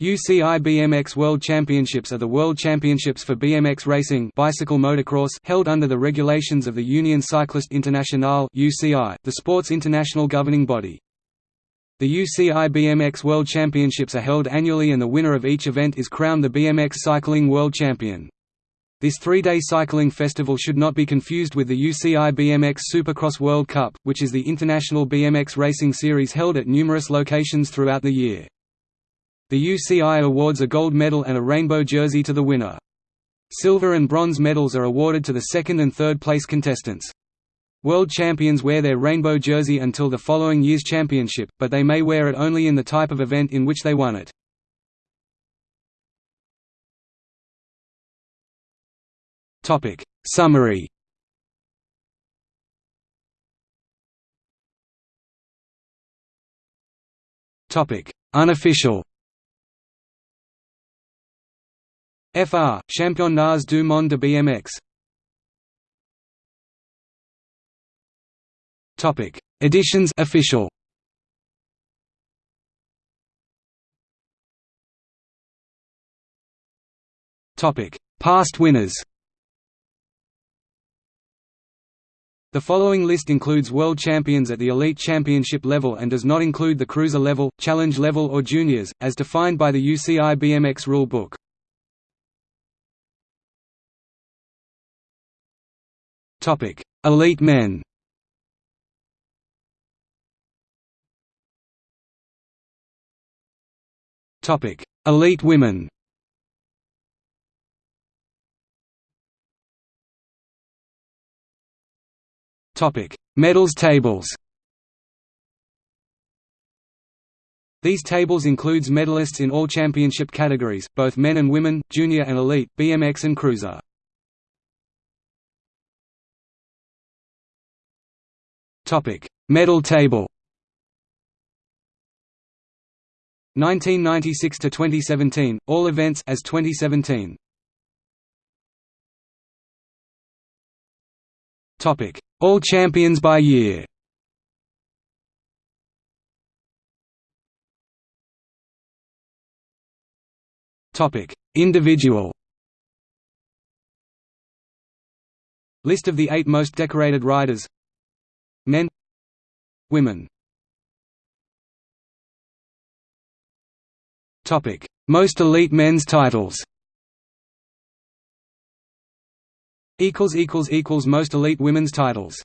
UCI BMX World Championships are the world championships for BMX racing bicycle motocross held under the regulations of the Union Cycliste Internationale (UCI), the sport's international governing body. The UCI BMX World Championships are held annually and the winner of each event is crowned the BMX Cycling World Champion. This three-day cycling festival should not be confused with the UCI BMX Supercross World Cup, which is the international BMX racing series held at numerous locations throughout the year. The UCI awards a gold medal and a rainbow jersey to the winner. Silver and bronze medals are awarded to the second and third place contestants. World champions wear their rainbow jersey until the following year's championship, but they may wear it only in the type of event in which they won it. Topic Summary Topic Unofficial FR, Championnats du monde de BMX Topic: Editions official. Topic: Past winners. The following list includes world champions at the elite championship level and does not include the cruiser level, challenge level or juniors, as defined by the UCI BMX rule book. Topic: Elite men. Topic: Elite women. Topic: Medals tables. These tables includes medalists in all championship categories, both men and women, junior and elite, BMX and cruiser. Topic: Medal table. 1996 to 2017, all events as 2017. Topic: All champions by year. Topic: Individual. List of the eight most decorated riders Men Women Topic: Most elite men's titles. Equals equals equals most elite women's titles.